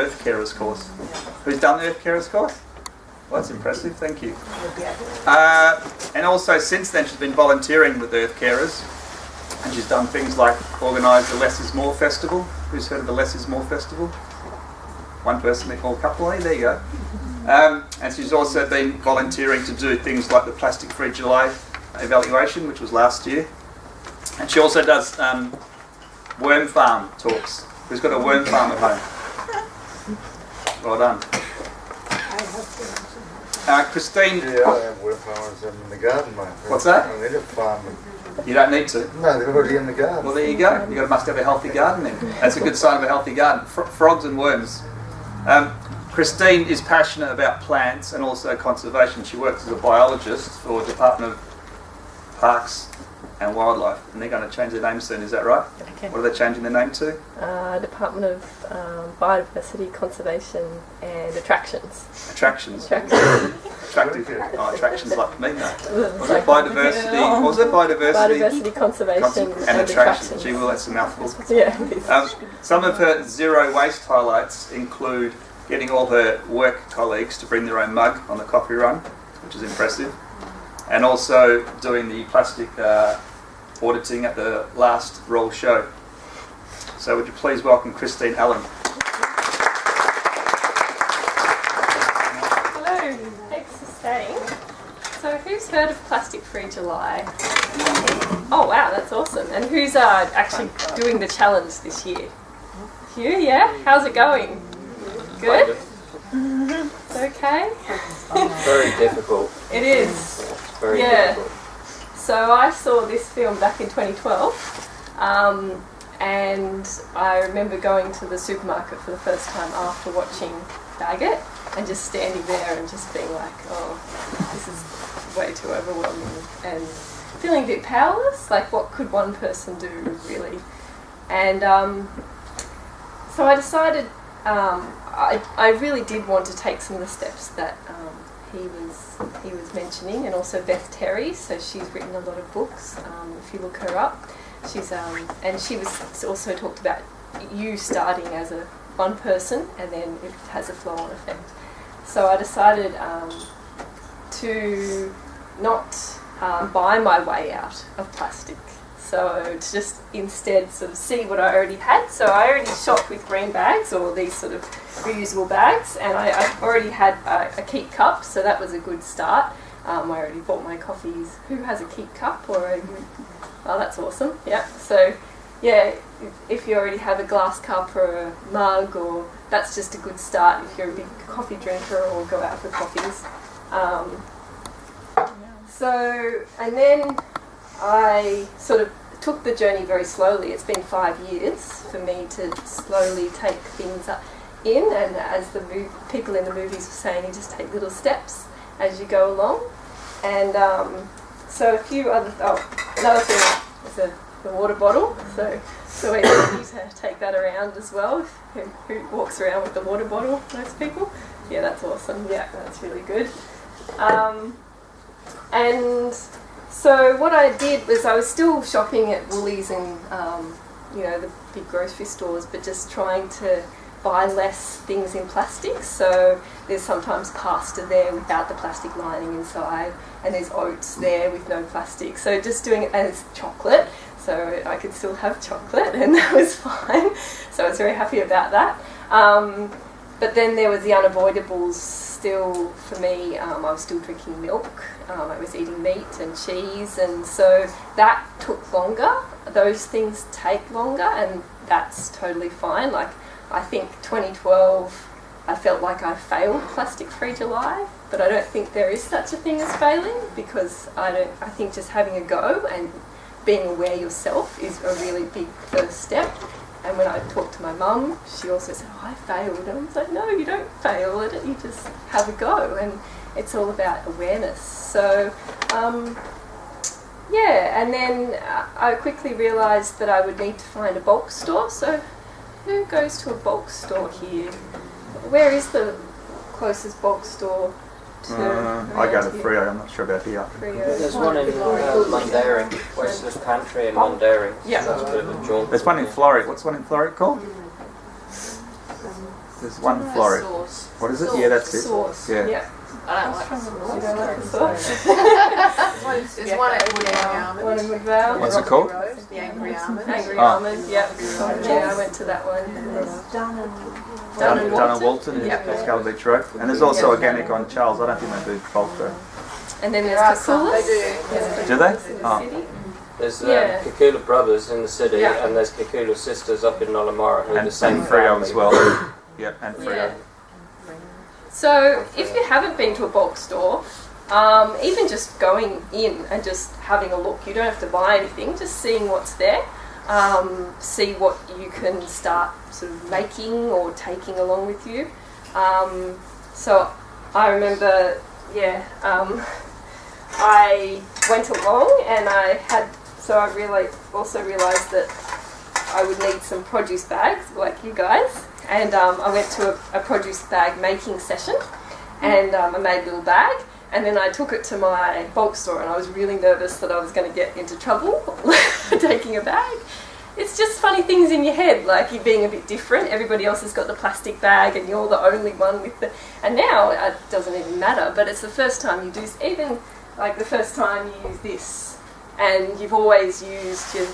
Earth Carers course. Who's done the Earth Carers course? Well, that's impressive, thank you. Uh, and also, since then, she's been volunteering with Earth Carers, and she's done things like organise the Less is More Festival. Who's heard of the Less is More Festival? One person, or a couple, eh? there you go. Um, and she's also been volunteering to do things like the Plastic Free July evaluation, which was last year. And she also does um, worm farm talks. Who's got a worm farm at home? Well done. Uh, Christine, Yeah, I have farmers in the garden, mate. What's that? I need a farm. you don't need to. No, they're already in the garden. Well, there you go. You got must have a healthy garden then. That's a good sign of a healthy garden. Fr- frogs and worms. Um, Christine is passionate about plants and also conservation. She works as a biologist for Department of Parks and Wildlife, and they're going to change their name soon. Is that right? Okay. What are they changing their name to? Uh, Department of um, Biodiversity, Conservation and Attractions. Attractions. Attractions. Attractive. Oh, attractions like me. No. Was it biodiversity? What was it biodiversity? Biodiversity, Conservation Conser- and attractions. Gee, well, that's a mouthful. Yeah. Um, some of her zero waste highlights include getting all her work colleagues to bring their own mug on the coffee run, which is impressive, and also doing the plastic uh, auditing at the last Royal Show. So, would you please welcome Christine Allen? Hello, thanks for staying. So, who's heard of Plastic Free July? Oh wow, that's awesome. And who's uh, actually doing the challenge this year? You, yeah? How's it going? Good? It's okay? Very difficult. It is. Very Yeah. difficult. So I saw this film back in 2012, um, and I remember going to the supermarket for the first time after watching Bag It, and just standing there and just being like, "Oh, this is way too overwhelming," and feeling a bit powerless. Like, what could one person do really? And um, so I decided um, I, I really did want to take some of the steps that um, he was he was mentioning, and also Beth Terry. So she's written a lot of books. Um, if you look her up, she's um, and she was also talked about you starting as a one person, and then it has a flow-on effect. So I decided um, to not um, buy my way out of plastic. So to just instead sort of see what I already had. So I already shop with green bags or these sort of reusable bags, and I, I already had a, a keep cup, so that was a good start. Um, I already bought my coffees. Who has a keep cup or a? Oh, that's awesome. Yeah. So yeah, if- if you already have a glass cup or a mug, or that's just a good start if you're a big coffee drinker or go out for coffees. Um, so, and then I sort of took the journey very slowly. It's been five years for me to slowly take things up in, and as the people in the movies were saying, you just take little steps as you go along. And um, so a few other, oh, another thing is a, the water bottle. So, so we need to take that around as well. Who, who walks around with the water bottle? Most people. Yeah, that's awesome. Yeah, that's really good. Um, and so what I did was I was still shopping at Woolies and um, you know the big grocery stores, but just trying to buy less things in plastic. So there's sometimes pasta there without the plastic lining inside, and there's oats there with no plastic. So just doing it as chocolate, so I could still have chocolate, and that was fine. So I was very happy about that. Um, but then there was the unavoidables still for me. Um, I was still drinking milk. Um, I was eating meat and cheese, and so that took longer. Those things take longer, and that's totally fine. Like I think 2012, I felt like I failed Plastic Free July, but I don't think there is such a thing as failing because I don't. I think just having a go and being aware yourself is a really big first step. And when I talked to my mum, she also said, oh, I failed. And I was like, no, you don't fail at it, you just have a go. And it's all about awareness. So, um, yeah, and then I quickly realised that I would need to find a bulk store. So, who goes to a bulk store here? Where is the closest bulk store to? Uh, I go to? Freo, I'm not sure about here. Freo. There's one in uh, Mundaring, Western Country in Mundaring. Yeah. That's a bit of a jaunt. There's one in Floreat. What's one in Floreat called? There's one in Florida. What is it? Yeah, that's it. Sauce. Yeah. Yeah. I don't like the You sauce. don't like the? There's one at Woody Almond. One in McVale. What's it called? The Angry Almond. Angry Oh. Almond, yeah. Yeah, I went to that one. Dun Dun, and Dun and Walton. Walton is Yeah. yeah. Scarborough Beach Road. And there's also organic on Charles. I don't think they do bulk though. And then there's are some, Kakula. they do. Do they? The Oh. There's um, Yeah. Kakulas brothers in the city, Yeah. and there's Kakulas sisters up in Nollamara who are And, the same and Freo family. as well. yeah, and Freo. Yeah. So if you haven't been to a bulk store, um, even just going in and just having a look, you don't have to buy anything, just seeing what's there, um, see what you can start sort of making or taking along with you. Um, so I remember, yeah, um, I went along and I had, so I really also realised that I would need some produce bags like you guys. And um, I went to a, a produce bag making session and um, I made a little bag. And then I took it to my bulk store and I was really nervous that I was going to get into trouble taking a bag. It's just funny things in your head, like you being a bit different. Everybody else has got the plastic bag and you're the only one with the. And now it doesn't even matter, but it's the first time you do, even like the first time you use this and you've always used your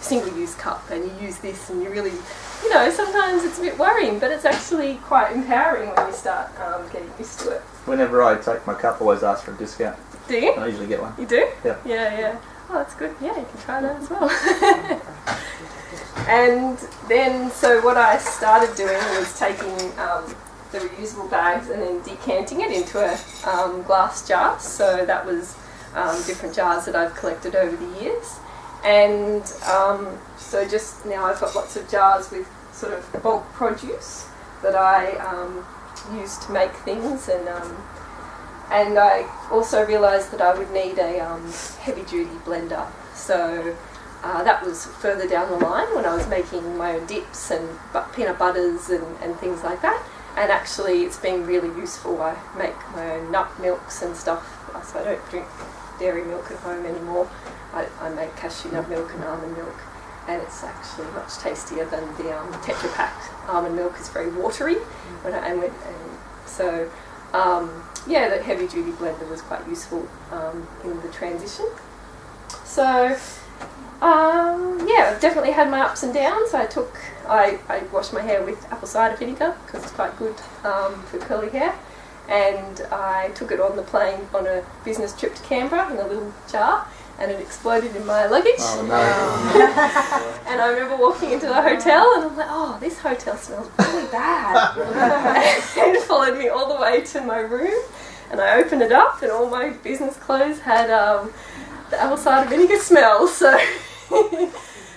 single use cup and you use this and you really, you know, sometimes it's a bit worrying, but it's actually quite empowering when you start um, getting used to it. Whenever I take my cup, I always ask for a discount. Do you? I usually get one. You do? Yeah. Yeah, yeah. Oh, that's good. Yeah, you can try that as well. and then, so what I started doing was taking um, the reusable bags and then decanting it into a um, glass jar. So that was um, different jars that I've collected over the years. And um, so just now I've got lots of jars with sort of bulk produce that I um, use to make things and um, and I also realised that I would need a um, heavy duty blender. So uh, that was further down the line when I was making my own dips and peanut butters and, and things like that. And actually, it's been really useful. I make my own nut milks and stuff, so I don't drink dairy milk at home anymore. I, I make cashew nut milk and almond milk, and it's actually much tastier than the um, Tetra Pak almond milk. is very watery, when I, and, and so um, yeah, the heavy duty blender was quite useful um, in the transition. So um, yeah, I've definitely had my ups and downs. I took, I, I washed my hair with apple cider vinegar because it's quite good um, for curly hair. And I took it on the plane on a business trip to Canberra in a little jar and it exploded in my luggage. Oh no. And I remember walking into the hotel and I'm like, oh, this hotel smells really bad. and it followed me all the way to my room. And I opened it up and all my business clothes had um, the apple cider vinegar smell. So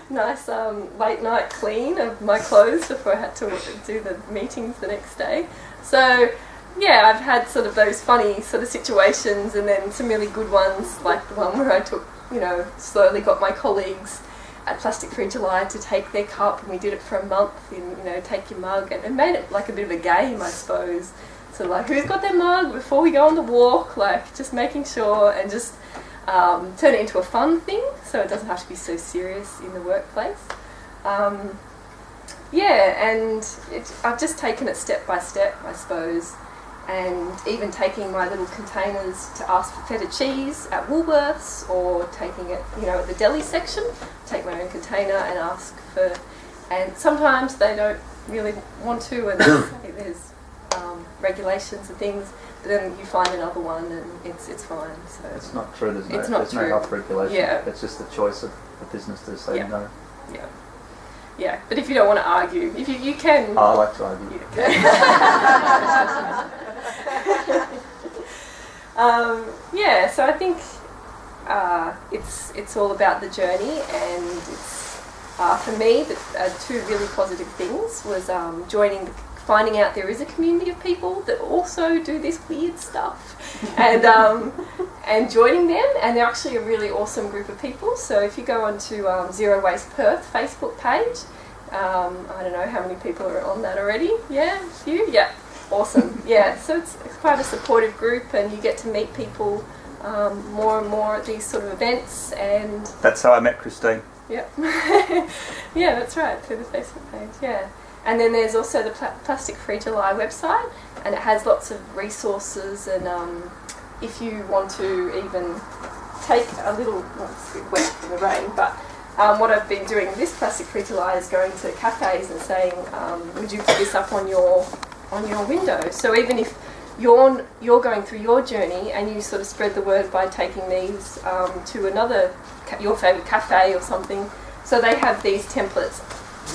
nice um, late night clean of my clothes before I had to do the meetings the next day. So yeah, I've had sort of those funny sort of situations and then some really good ones like the one where I took, you know, slowly got my colleagues at Plastic Free July to take their cup and we did it for a month in, you know, take your mug and it made it like a bit of a game, I suppose. So like, who's got their mug before we go on the walk? Like, just making sure and just um, turn it into a fun thing so it doesn't have to be so serious in the workplace. Um, yeah, and it, I've just taken it step by step, I suppose, and even taking my little containers to ask for feta cheese at Woolworths or taking it, you know, at the deli section, take my own container and ask for, and sometimes they don't really want to, and there's um, regulations and things, but then you find another one and it's it's fine. So It's not true. There's no, It's not there's true. no health regulation. Yeah. It's just the choice of the business to say Yeah. no. yeah, yeah. But if you don't want to argue, if you you can. I like to argue. can. um, yeah, so I think uh, it's it's all about the journey, and it's uh, for me the uh, two really positive things was um, joining, the, finding out there is a community of people that also do this weird stuff, and um, and joining them, and they're actually a really awesome group of people. So if you go onto um, Zero Waste Perth Facebook page, um, I don't know how many people are on that already. Yeah, a few. Yeah, awesome. Yeah, so it's, it's quite a supportive group, and you get to meet people um, more and more at these sort of events. And That's how I met Christine. yeah, yeah, that's right through the Facebook page. Yeah, And then there's also the Pla- Plastic Free July website, and it has lots of resources. And um, if you want to even take a little, well, it's a bit wet in the rain, but um, what I've been doing this Plastic Free July is going to cafes and saying, um, would you put this up on your on your window? So even if you're you're going through your journey and you sort of spread the word by taking these um, to another your favorite cafe or something. So they have these templates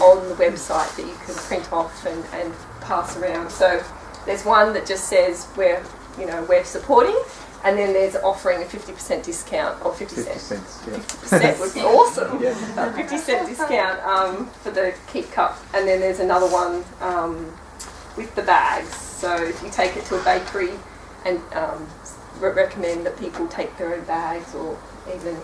on the website that you can print off and, and pass around. So there's one that just says we're you know we're supporting, and then there's offering a 50% discount or 50 50 cents. cents. Yeah. Percent would be awesome. Yeah. A 50 cent discount um, for the keep cup, and then there's another one um, with the bags. So if you take it to a bakery and um, re- recommend that people take their own bags or even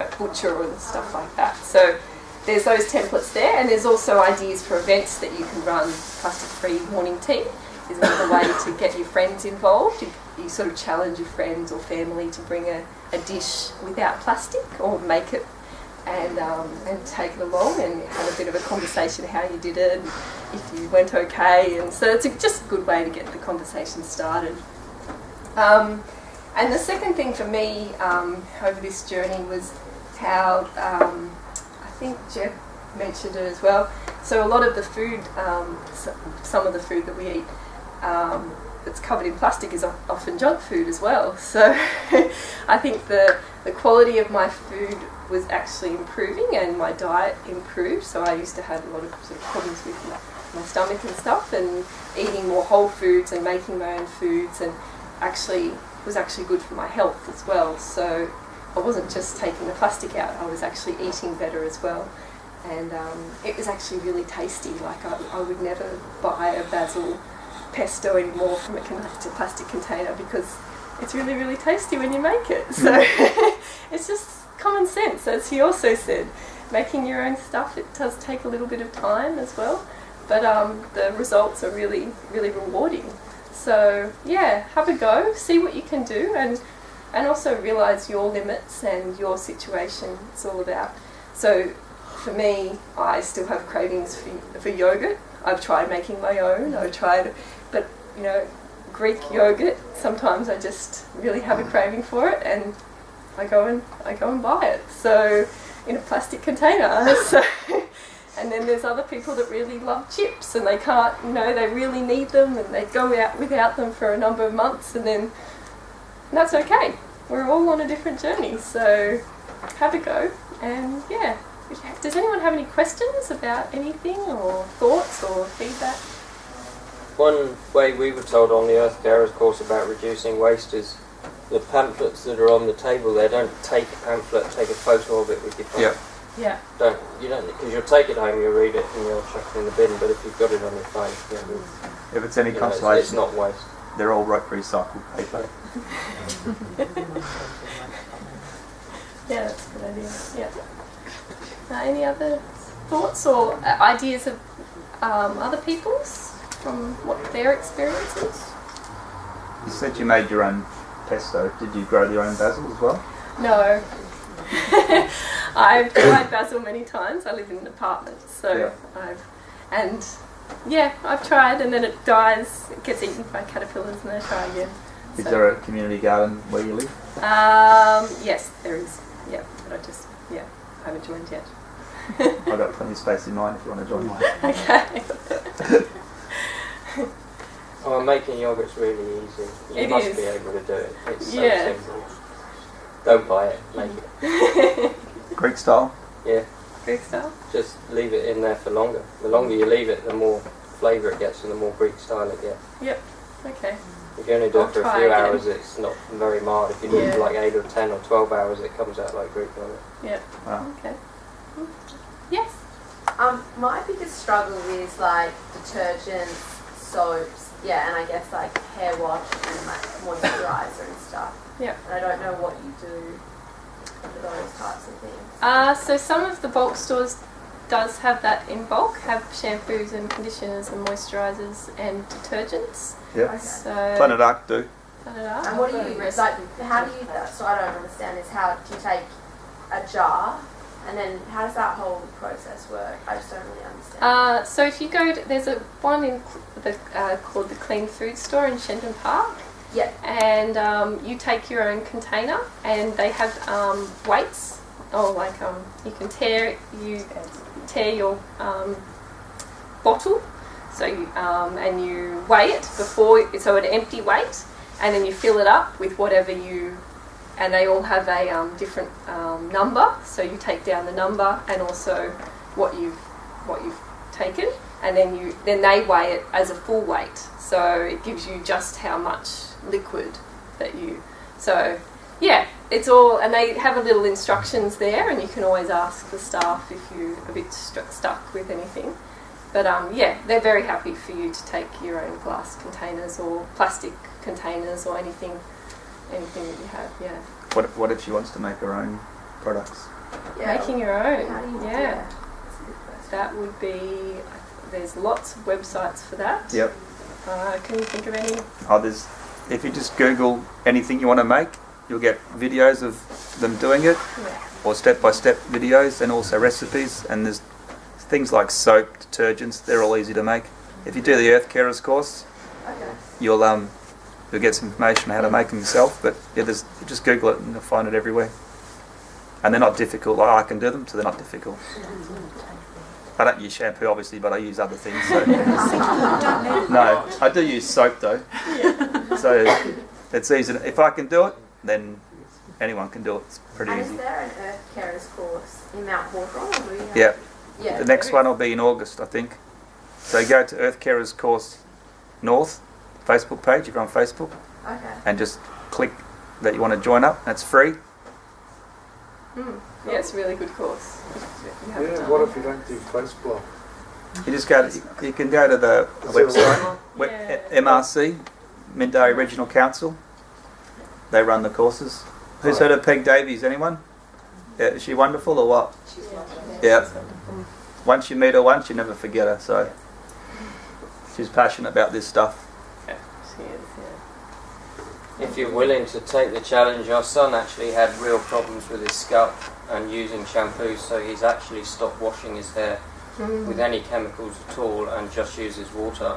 a butcher and stuff like that. So there's those templates there, and there's also ideas for events that you can run. Plastic free morning tea is another way to get your friends involved. You, you sort of challenge your friends or family to bring a, a dish without plastic or make it and um, and take it along and have a bit of a conversation how you did it, if you went okay, and so it's a, just a good way to get the conversation started. Um, and the second thing for me um, over this journey was how um, I think Jeff mentioned it as well. So a lot of the food, um, some of the food that we eat. Um, that's covered in plastic is often junk food as well. So I think the the quality of my food was actually improving and my diet improved. So I used to have a lot of, sort of problems with my, my stomach and stuff, and eating more whole foods and making my own foods, and actually was actually good for my health as well. So I wasn't just taking the plastic out; I was actually eating better as well. And um, it was actually really tasty. Like I, I would never buy a basil pesto anymore from a plastic container because it's really really tasty when you make it. So it's just common sense, as he also said. Making your own stuff it does take a little bit of time as well, but um, the results are really really rewarding. So yeah, have a go, see what you can do, and and also realize your limits and your situation. It's all about. So for me, I still have cravings for, for yogurt. I've tried making my own. I've tried, but you know, Greek yogurt. Sometimes I just really have a craving for it, and I go and I go and buy it. So in a plastic container. So, and then there's other people that really love chips, and they can't. You know, they really need them, and they go out without them for a number of months, and then that's okay. We're all on a different journey, so have a go. And yeah, does anyone have any questions about anything, or thoughts, or feedback? One way we were told on the Earth Carers course about reducing waste is the pamphlets that are on the table there. Don't take a pamphlet, take a photo of it with your phone. Yeah. Yeah. Don't you don't because you'll take it home, you'll read it, and you'll chuck it in the bin. But if you've got it on your phone, you know, If it's any you know, it's, consolation, it's not waste. they're all recycled paper. Yeah, that's a good idea. Yeah. Uh, any other thoughts or uh, ideas of um, other people's from what their experiences? You said you made your own pesto. Did you grow your own basil as well? No. I've tried basil many times. I live in an apartment, so Yeah. I've and yeah, I've tried, and then it dies. It gets eaten by caterpillars, and I try again. Is So- there a community garden where you live? Um, yes, there is. Yeah, but I just yeah, I haven't joined yet. I've got plenty of space in mine if you want to join mine. okay. Oh, making yogurt's really easy. You It must is. be able to do it. It's Yeah. so simple. Don't buy it, make it. Greek style. Yeah, Greek style. just leave it in there for longer. The longer you leave it, the more flavour it gets and the more Greek style it gets. Yep, okay. If you only do I'll it for a few again. hours, it's not very mild. If you do it Yeah. for like 8 or 10 or 12 hours, it comes out like Greek yogurt. Wow. Okay. Yes. Um, my biggest struggle is like detergents, soaps, yeah, and I guess like hair wash and like moisturizer and stuff. Yeah. And I don't know what you do for those types of things. Uh, so some of the bulk stores does have that in bulk, have shampoos and conditioners and moisturisers and detergents. Yep. Okay. So Planet Ark do. Planet Ark. And what do you a like? recipe. How do you? So I don't understand. Is how do you take a jar And then how does that whole process work? I just don't really understand. Uh, so if you go, to, there's a one in the, uh, called the Clean Food Store in Shenton Park, yep. and um, you take your own container, and they have um, weights, or like um, you can tear you tear your um, bottle, so you, um, and you weigh it before, so an empty weight, and then you fill it up with whatever you, and they all have a um, different um, number, so you take down the number and also what you've what you've taken, and then you then they weigh it as a full weight, so it gives you just how much liquid that you. So yeah, it's all, and they have a little instructions there, and you can always ask the staff if you're a bit stu- stuck with anything. But um, yeah, they're very happy for you to take your own glass containers or plastic containers or anything, anything that you have. Yeah, What, what if she wants to make her own products? Yeah. making your own. How do you do yeah, that? That's a good question. that would be. There's lots of websites for that. Yep. Uh, can you think of any? Oh, there's, if you just Google anything you want to make, you'll get videos of them doing it, Yeah. or step-by-step videos, and also recipes. And there's things like soap, detergents. They're all easy to make. If you do the Earth Carers course, Okay. you'll um, you'll get some information on how to make them yourself. But yeah, there's just Google it and you'll find it everywhere. And they're not difficult. Like I can do them, so they're not difficult. I don't use shampoo, obviously, but I use other things. So. no, I do use soap though. So it's easy. If I can do it, then anyone can do it. It's pretty And is easy. there an Earth Carers course in Mount Hawthorn? Or do we have- Yeah. Yeah. The next one will be in August, I think. So go to Earth Carers Course North Facebook page if you're on Facebook. Okay. and just click that you want to join up. That's free. Mm. Yeah, it's a really good course. Yeah, done what if you don't do Facebook? You just go. To, you can go to the Is website, website? Yeah. MRC, Mindarie Regional Council. They run the courses. Who's heard of Peg Davies? Anyone? Yeah, is she wonderful or what? She's Yeah. Once you meet her once, you never forget her. So she's passionate about this stuff. She is, yeah. If you're willing to take the challenge, our son actually had real problems with his scalp and using shampoo, so he's actually stopped washing his hair mm. with any chemicals at all and just uses water.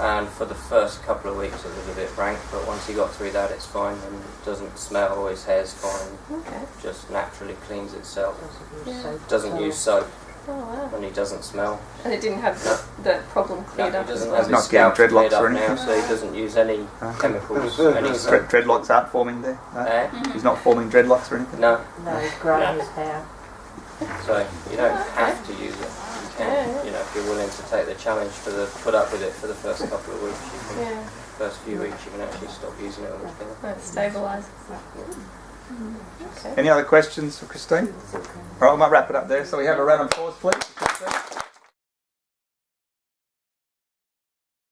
And for the first couple of weeks, it was a bit rank, but once he got through that, it's fine and it doesn't smell. His hair's fine, Okay. just naturally cleans itself. Yeah. Doesn't use soap Oh wow. and he doesn't smell. And it didn't have the, the problem cleared he up as doesn't have his not getting dreadlocks up or now, so he doesn't use any Huh? chemicals, any Dread, dreadlocks aren't forming there. No? Eh? He's not forming dreadlocks or anything. No, No, he's growing his hair. So you don't have to use it. You can, you know, if you're willing to take the challenge for the put up with it for the first couple of weeks, you can, Yeah. first few weeks, you can actually stop using it altogether. That stabilises. Okay. Any other questions for Christine? All right, I might wrap it up there. So we have a round of applause, please.